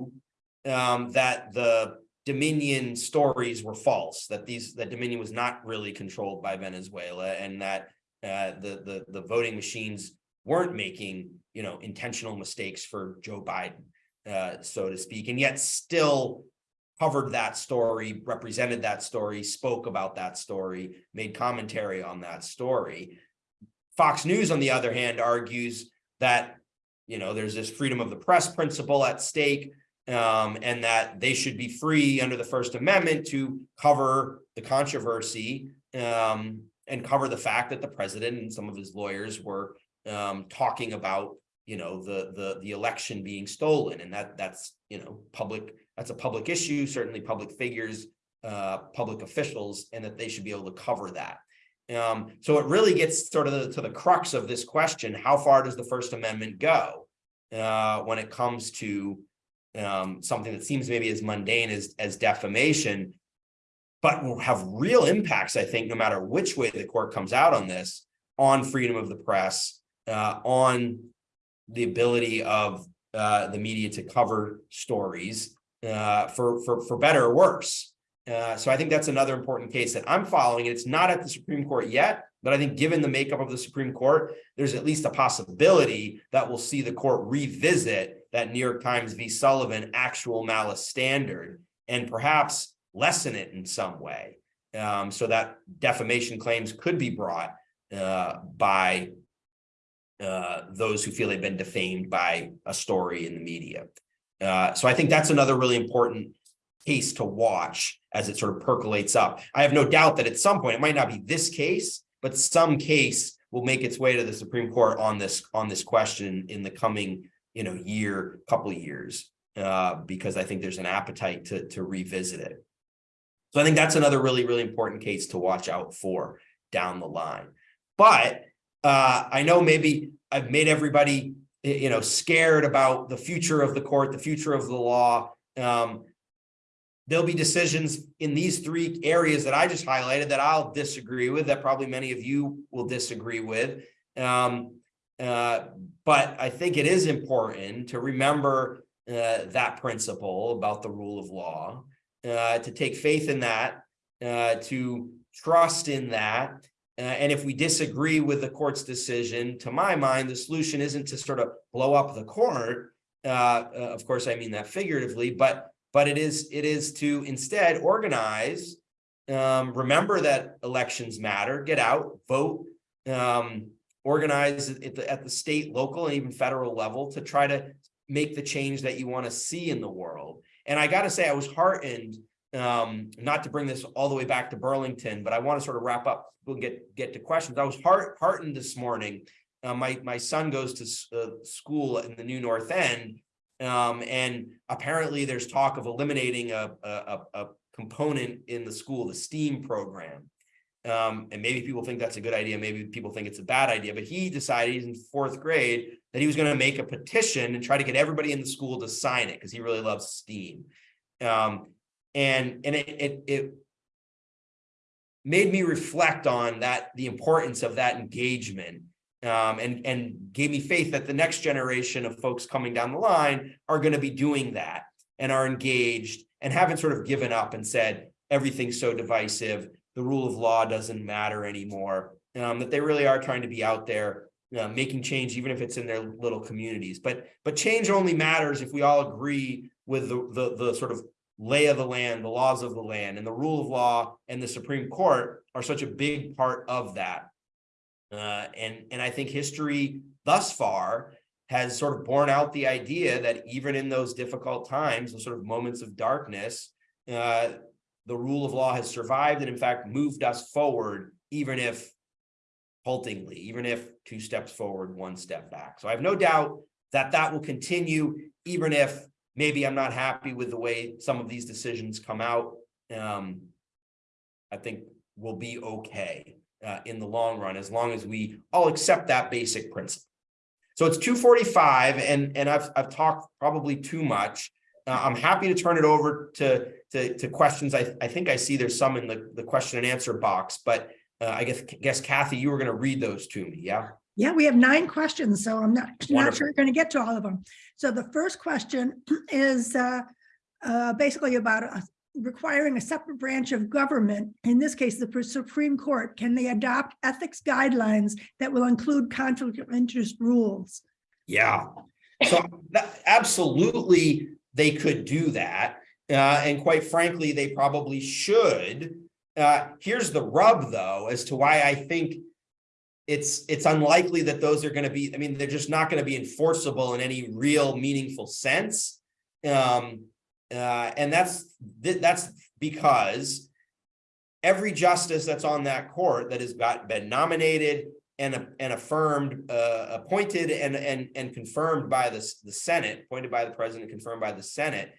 um, that the Dominion stories were false, that these that Dominion was not really controlled by Venezuela, and that uh, the the the voting machines weren't making you know intentional mistakes for Joe Biden, uh, so to speak, and yet still covered that story, represented that story, spoke about that story, made commentary on that story. Fox News, on the other hand, argues that you know there's this freedom of the press principle at stake um, and that they should be free under the First Amendment to cover the controversy um, and cover the fact that the president and some of his lawyers were um, talking about, you know, the the the election being stolen, and that that's you know public that's a public issue. Certainly, public figures, uh, public officials, and that they should be able to cover that. Um, so it really gets sort of the, to the crux of this question: How far does the First Amendment go uh, when it comes to um, something that seems maybe as mundane as, as defamation, but will have real impacts, I think, no matter which way the court comes out on this, on freedom of the press, uh, on the ability of uh, the media to cover stories uh, for, for, for better or worse. Uh, so I think that's another important case that I'm following. And it's not at the Supreme Court yet, but I think given the makeup of the Supreme Court, there's at least a possibility that we'll see the court revisit that New York Times v. Sullivan actual malice standard and perhaps lessen it in some way um, so that defamation claims could be brought uh, by uh, those who feel they've been defamed by a story in the media. Uh, so I think that's another really important case to watch as it sort of percolates up. I have no doubt that at some point, it might not be this case, but some case will make its way to the Supreme Court on this on this question in the coming you know, year, couple of years, uh, because I think there's an appetite to, to revisit it. So I think that's another really, really important case to watch out for down the line. But uh, I know maybe I've made everybody, you know, scared about the future of the court, the future of the law. Um, there'll be decisions in these three areas that I just highlighted that I'll disagree with, that probably many of you will disagree with. Um, uh, but I think it is important to remember uh, that principle about the rule of law, uh, to take faith in that, uh, to trust in that. Uh, and if we disagree with the court's decision, to my mind, the solution isn't to sort of blow up the court. of course, I mean that figuratively, but but it is it is to instead organize. Um, remember that elections matter. Get out, vote. Um, organize at the, at the state, local, and even federal level to try to make the change that you want to see in the world. And I got to say, I was heartened, um, not to bring this all the way back to Burlington, but I want to sort of wrap up, we'll get, get to questions. I was heart, heartened this morning. Uh, my, my son goes to uh, school in the new North End, um, and apparently there's talk of eliminating a, a, a component in the school, the STEAM program. Um, and maybe people think that's a good idea, maybe people think it's a bad idea, but he decided he's in fourth grade that he was gonna make a petition and try to get everybody in the school to sign it, because he really loves STEAM. Um, and, and it, it, it made me reflect on that, the importance of that engagement. Um, and, and gave me faith that the next generation of folks coming down the line are gonna be doing that and are engaged and haven't sort of given up and said, everything's so divisive, the rule of law doesn't matter anymore. Um, that they really are trying to be out there, making change, even if it's in their little communities. But, but change only matters if we all agree with the, the, the sort of lay of the land, the laws of the land, and the rule of law and the Supreme Court are such a big part of that. Uh, and, and I think history thus far has sort of borne out the idea that even in those difficult times, those sort of moments of darkness, uh, the rule of law has survived and in fact moved us forward, even if haltingly, even if two steps forward, one step back. So I have no doubt that that will continue, even if maybe I'm not happy with the way some of these decisions come out. Um, I think we'll be okay uh, in the long run, as long as we all accept that basic principle. So it's two forty-five and, and I've, I've talked probably too much. Uh, I'm happy to turn it over to, to, to questions. I, I think I see there's some in the, the question and answer box, but uh, I guess, guess Kathy, you were going to read those to me, yeah? Yeah, we have nine questions, so I'm not, not sure we're going to get to all of them. So the first question is uh, uh, basically about uh, requiring a separate branch of government, in this case, the Supreme Court, can they adopt ethics guidelines that will include conflict of interest rules? Yeah, so that, absolutely, they could do that. Uh, and quite frankly, they probably should. Uh, here's the rub though, as to why I think it's, it's unlikely that those are gonna be, I mean, they're just not gonna be enforceable in any real meaningful sense. Um, uh, and that's, th- that's because every justice that's on that court that has got, been nominated and, and affirmed, uh, appointed and, and, and confirmed by the, the Senate, appointed by the president, confirmed by the Senate,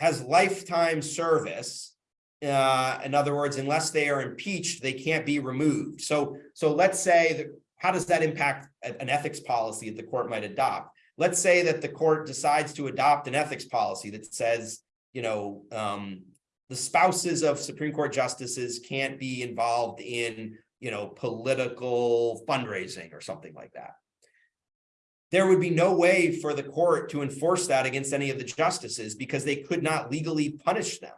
has lifetime service. Uh, in other words, unless they are impeached, they can't be removed. So, so let's say that, how does that impact an ethics policy that the court might adopt? Let's say that the court decides to adopt an ethics policy that says, you know, um, the spouses of Supreme Court justices can't be involved in, you know, political fundraising or something like that. There would be no way for the court to enforce that against any of the justices because they could not legally punish them.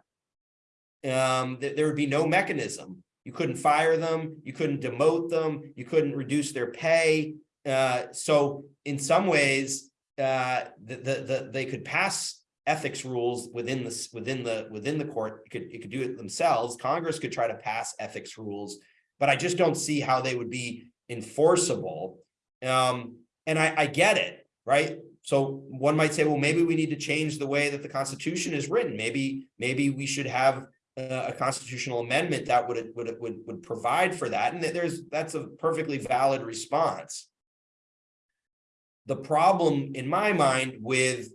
Um, th- there would be no mechanism. You couldn't fire them, you couldn't demote them, you couldn't reduce their pay. Uh, so in some ways, uh, the, the, the, they could pass ethics rules within the, within the, within the court. It could, could do it themselves. Congress could try to pass ethics rules, but I just don't see how they would be enforceable. Um, and I, I get it, right? So one might say, well, maybe we need to change the way that the Constitution is written. Maybe, maybe we should have a constitutional amendment that would, would, would, would provide for that. And there's, that's a perfectly valid response. The problem in my mind with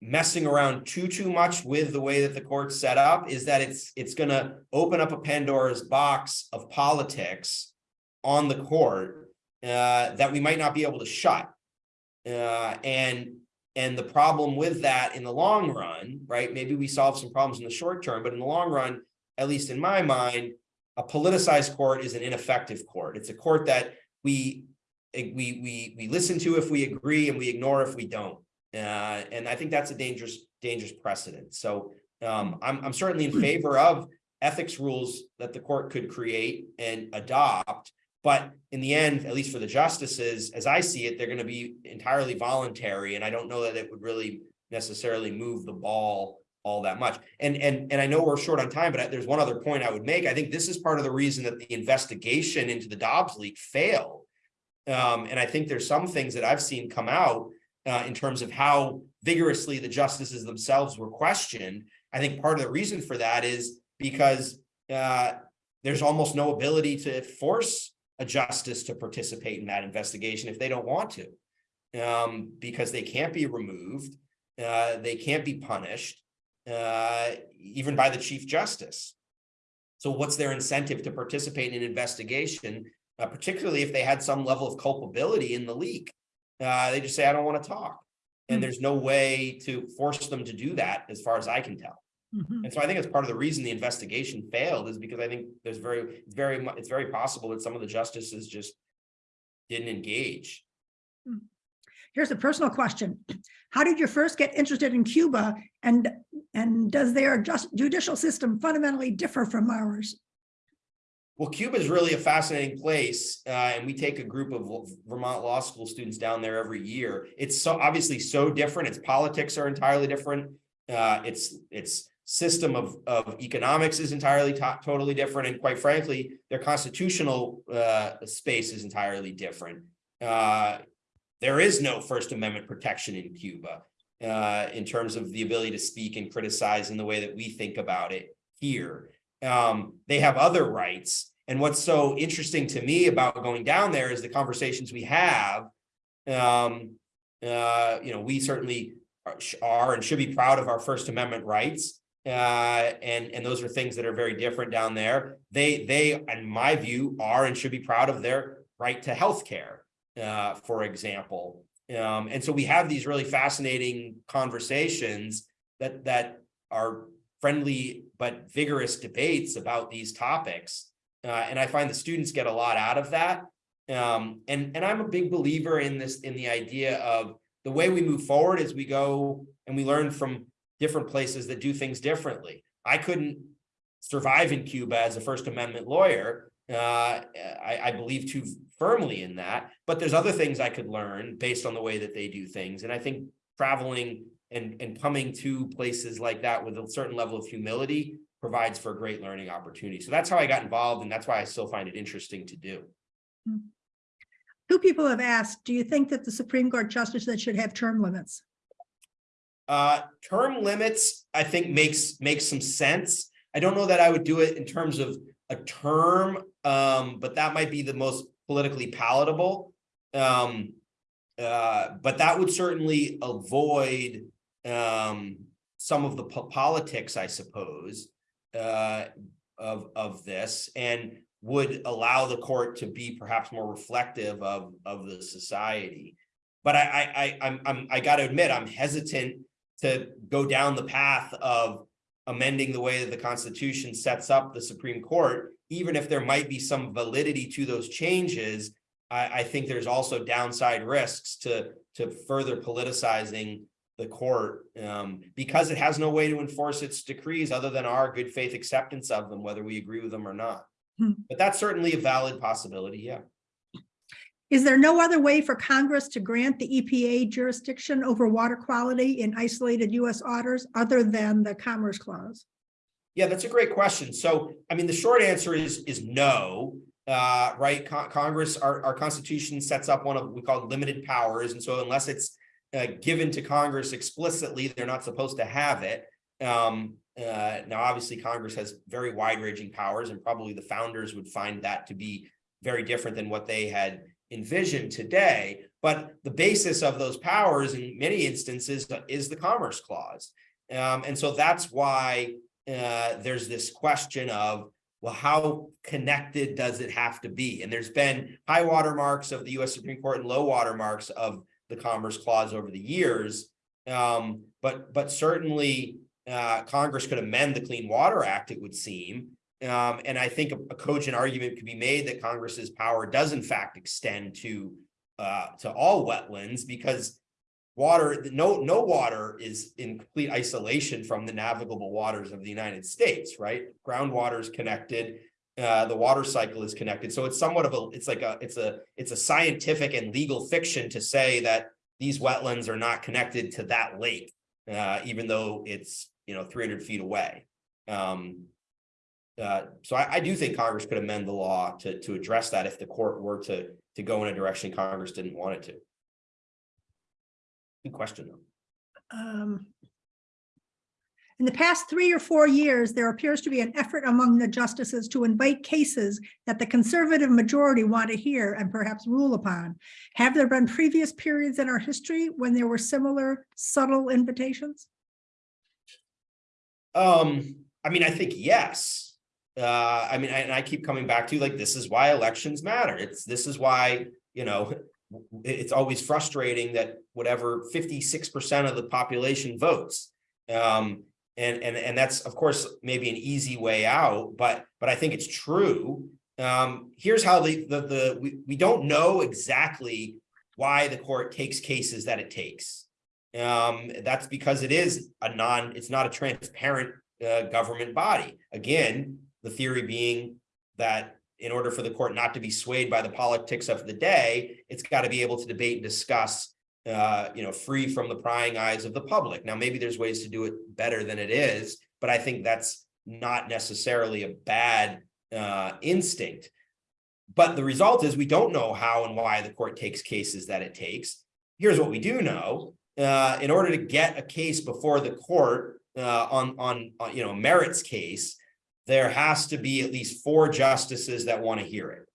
messing around too, too much with the way that the court's set up is that it's, it's gonna open up a Pandora's box of politics on the court uh, that we might not be able to shut. Uh, and, and the problem with that in the long run, right? Maybe we solve some problems in the short term, but in the long run, at least in my mind, a politicized court is an ineffective court. It's a court that we, we, we, we listen to if we agree and we ignore if we don't. Uh, and I think that's a dangerous, dangerous precedent. So um, I'm, I'm certainly in favor of ethics rules that the court could create and adopt. But in the end, at least for the justices, as I see it, they're going to be entirely voluntary. And I don't know that it would really necessarily move the ball all that much. And, and, and I know we're short on time, but there's one other point I would make. I think this is part of the reason that the investigation into the Dobbs leak failed. Um, and I think there's some things that I've seen come out uh, in terms of how vigorously the justices themselves were questioned. I think part of the reason for that is because uh, there's almost no ability to force a justice to participate in that investigation if they don't want to, um, because they can't be removed, uh, they can't be punished, uh, even by the chief justice. So what's their incentive to participate in an investigation, uh, particularly if they had some level of culpability in the leak? Uh, they just say, I don't want to talk. Hmm. And there's no way to force them to do that, as far as I can tell. Mhm. And so I think it's part of the reason the investigation failed is because I think there's very, it's very, it's very possible that some of the justices just didn't engage. Here's a personal question. How did you first get interested in Cuba and, and does their just judicial system fundamentally differ from ours? Well, Cuba is really a fascinating place, uh, and we take a group of Vermont Law School students down there every year. It's so obviously so different. Its politics are entirely different. Uh, its its system of of economics is entirely totally different, and quite frankly, their constitutional uh, space is entirely different. Uh, there is no First Amendment protection in Cuba uh, in terms of the ability to speak and criticize in the way that we think about it here um, they have other rights. And what's so interesting to me about going down there is the conversations we have. Um, uh, you know, we certainly are, are and should be proud of our First Amendment rights. Uh, and, and those are things that are very different down there. They, they, in my view, are and should be proud of their right to healthcare, uh, for example. Um, and so we have these really fascinating conversations that, that are friendly but vigorous debates about these topics. Uh, and I find the students get a lot out of that. Um, and, and I'm a big believer in this, in the idea of the way we move forward as we go and we learn from different places that do things differently. I couldn't survive in Cuba as a First Amendment lawyer. Uh, I, I believe too firmly in that, but there's other things I could learn based on the way that they do things. And I think traveling and, and coming to places like that with a certain level of humility provides for a great learning opportunity. So that's how I got involved and that's why I still find it interesting to do. Two people have asked, do you think that the Supreme Court justices should have term limits? Uh, term limits, I think makes, makes some sense. I don't know that I would do it in terms of a term, um, but that might be the most politically palatable. Um, uh, but that would certainly avoid um, some of the po- politics, I suppose, uh, of, of this and would allow the court to be perhaps more reflective of, of the society. But I, I, I, I'm, I'm, I gotta admit, I'm hesitant to go down the path of amending the way that the Constitution sets up the Supreme Court, even if there might be some validity to those changes, I, I think there's also downside risks to, to further politicizing the court um, because it has no way to enforce its decrees other than our good faith acceptance of them, whether we agree with them or not. Hmm. But that's certainly a valid possibility, yeah. Is there no other way for Congress to grant the EPA jurisdiction over water quality in isolated US waters other than the Commerce Clause? Yeah, that's a great question. So, I mean, the short answer is, is no. Uh, right, Con- Congress, our, our Constitution sets up one of, we call limited powers, and so unless it's uh, given to Congress explicitly, they're not supposed to have it. Um, uh, now, obviously, Congress has very wide-ranging powers, and probably the founders would find that to be very different than what they had envisioned today. But the basis of those powers, in many instances, is the Commerce Clause, um, and so that's why uh, there's this question of well, how connected does it have to be? And there's been high watermarks of the US Supreme Court and low watermarks of the Commerce Clause over the years. Um, but, but certainly uh, Congress could amend the Clean Water Act, it would seem. Um, and I think a, a cogent argument could be made that Congress's power does in fact extend to uh, to all wetlands because water, no, no water is in complete isolation from the navigable waters of the United States, right? Groundwater is connected, uh, the water cycle is connected. So it's somewhat of a, it's like a, it's a, it's a scientific and legal fiction to say that these wetlands are not connected to that lake, uh, even though it's, you know, three hundred feet away. Um, uh, so I, I do think Congress could amend the law to, to address that if the court were to, to go in a direction Congress didn't want it to. Good question, though. Um, In the past three or four years, there appears to be an effort among the justices to invite cases that the conservative majority want to hear and perhaps rule upon. Have there been previous periods in our history when there were similar subtle invitations? Um, I mean, I think yes. Uh, I mean, and I keep coming back to like, this is why elections matter. It's, this is why, you know, it's always frustrating that whatever fifty-six percent of the population votes. Um, and, and, and that's, of course, maybe an easy way out, but, but I think it's true. Um, here's how the, the, the, we, we don't know exactly why the court takes cases that it takes. Um, that's because it is a non, it's not a transparent, uh, government body. Again, the theory being that in order for the court not to be swayed by the politics of the day, it's got to be able to debate and discuss, uh, you know, free from the prying eyes of the public. Now, maybe there's ways to do it better than it is, but I think that's not necessarily a bad, uh, instinct. But the result is we don't know how and why the court takes cases that it takes. Here's what we do know. Uh, in order to get a case before the court uh, on, on, on, you know, merits case, there has to be at least four justices that want to hear it.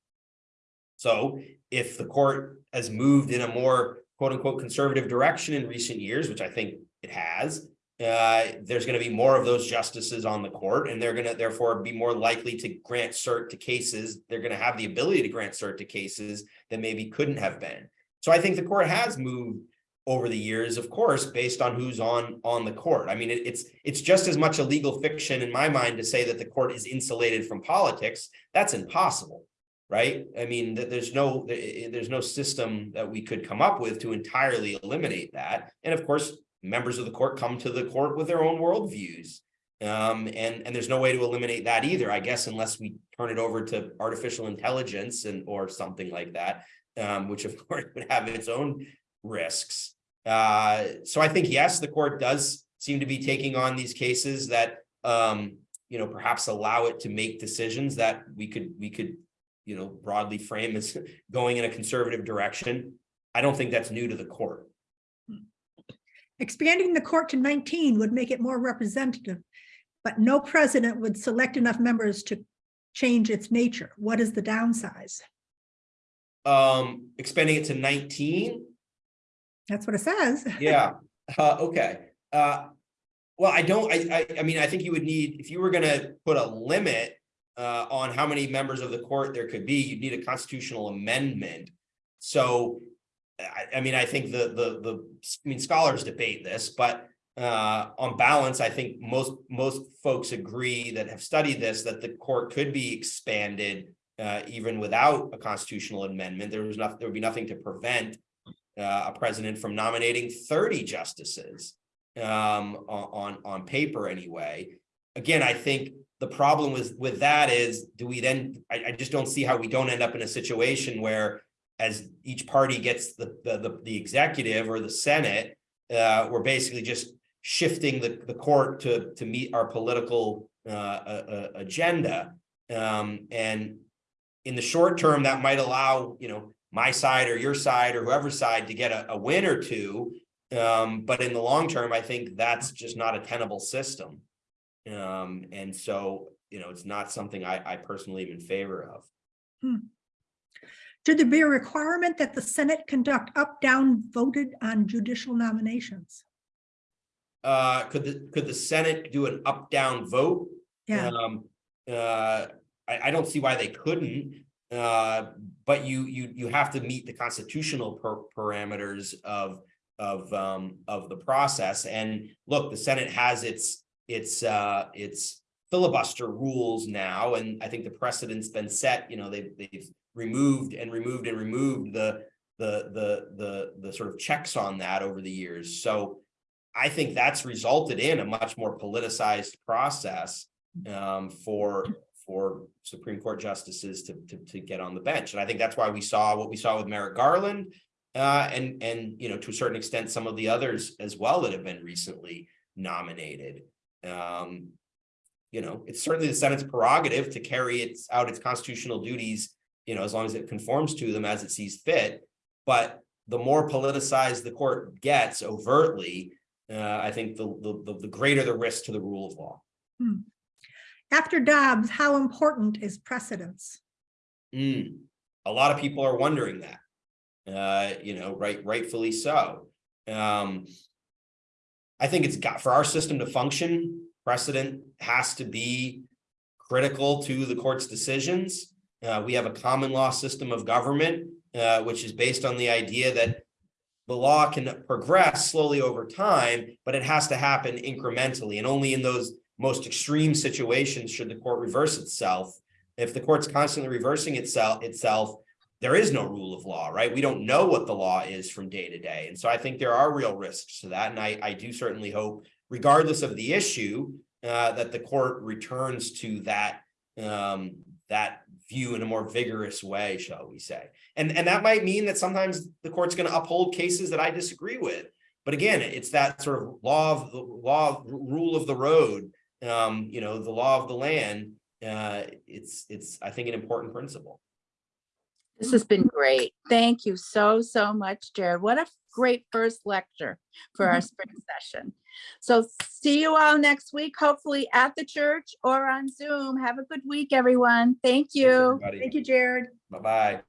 So if the court has moved in a more quote unquote conservative direction in recent years, which I think it has, uh, there's going to be more of those justices on the court and they're going to therefore be more likely to grant cert to cases. They're going to have the ability to grant cert to cases that maybe couldn't have been. So I think the court has moved over the years, of course, based on who's on on the court. I mean, it, it's it's just as much a legal fiction in my mind to say that the court is insulated from politics. That's impossible, right? I mean, th- there's no there's no system that we could come up with to entirely eliminate that. And of course, members of the court come to the court with their own worldviews. Um, and and there's no way to eliminate that either, I guess, unless we turn it over to artificial intelligence and or something like that, um, which of course would have its own risks. Uh, so I think, yes, the court does seem to be taking on these cases that, um, you know, perhaps allow it to make decisions that we could, we could, you know, broadly frame as going in a conservative direction. I don't think that's new to the court. Expanding the court to nineteen would make it more representative, but no president would select enough members to change its nature. What is the downsize? Um, expanding it to nineteen, That's what it says. Yeah, uh, okay. Uh, well, I don't, I, I, I mean, I think you would need, if you were gonna put a limit uh, on how many members of the court there could be, you'd need a constitutional amendment. So, I, I mean, I think the, the, the, I mean, scholars debate this, but uh, on balance, I think most, most folks agree that have studied this, that the court could be expanded uh, even without a constitutional amendment. There was nothing, there would be nothing to prevent uh, a president from nominating thirty justices um, on, on, paper anyway. Again, I think the problem with, with that is, do we then, I, I just don't see how we don't end up in a situation where as each party gets the, the, the, the executive or the Senate, uh, we're basically just shifting the, the court to, to meet our political uh, uh, agenda. Um, and in the short term, that might allow, you know, my side or your side or whoever's side to get a, a win or two. Um, but in the long term, I think that's just not a tenable system. Um, and so, you know, it's not something I, I personally am in favor of. Should there be a requirement that the Senate conduct up-down voted on judicial nominations? Uh, could the, could the Senate do an up-down vote? Yeah, Um, uh, I, I don't see why they couldn't. Uh, but you, you, you have to meet the constitutional parameters of, of, um, of the process. And look, the Senate has its, its, uh, its filibuster rules now, and I think the precedent's been set, you know, they've, they've removed and removed and removed the, the, the, the, the sort of checks on that over the years. So I think that's resulted in a much more politicized process um, for, for Supreme Court justices to, to, to get on the bench. And I think that's why we saw what we saw with Merrick Garland. Uh, and, and, you know, to a certain extent, some of the others as well that have been recently nominated. Um, you know, it's certainly the Senate's prerogative to carry its out its constitutional duties, you know, as long as it conforms to them as it sees fit. But the more politicized the court gets overtly, uh, I think the, the, the greater the risk to the rule of law. After Dobbs, how important is precedence? Mm, a lot of people are wondering that. Uh, you know, right, rightfully so. Um. I think it's got, for our system to function, precedent has to be critical to the court's decisions. Uh, we have a common law system of government, uh, which is based on the idea that the law can progress slowly over time, but it has to happen incrementally and only in those most extreme situations should the court reverse itself. If the court's constantly reversing itself, itself, there is no rule of law, right? We don't know what the law is from day to day. And so I think there are real risks to that. And I, I do certainly hope, regardless of the issue, uh, that the court returns to that, um, that view in a more vigorous way, shall we say. And, and that might mean that sometimes the court's going to uphold cases that I disagree with. But again, it's that sort of law of the law, of- rule of the road, um, you know, the law of the land. Uh, it's, it's, I think, an important principle. This has been great. Thank you so, so much, Jared. What a great first lecture for our spring session. So see you all next week, hopefully at the church or on Zoom. Have a good week, everyone. Thank you. Thank you, Jared. Bye-bye.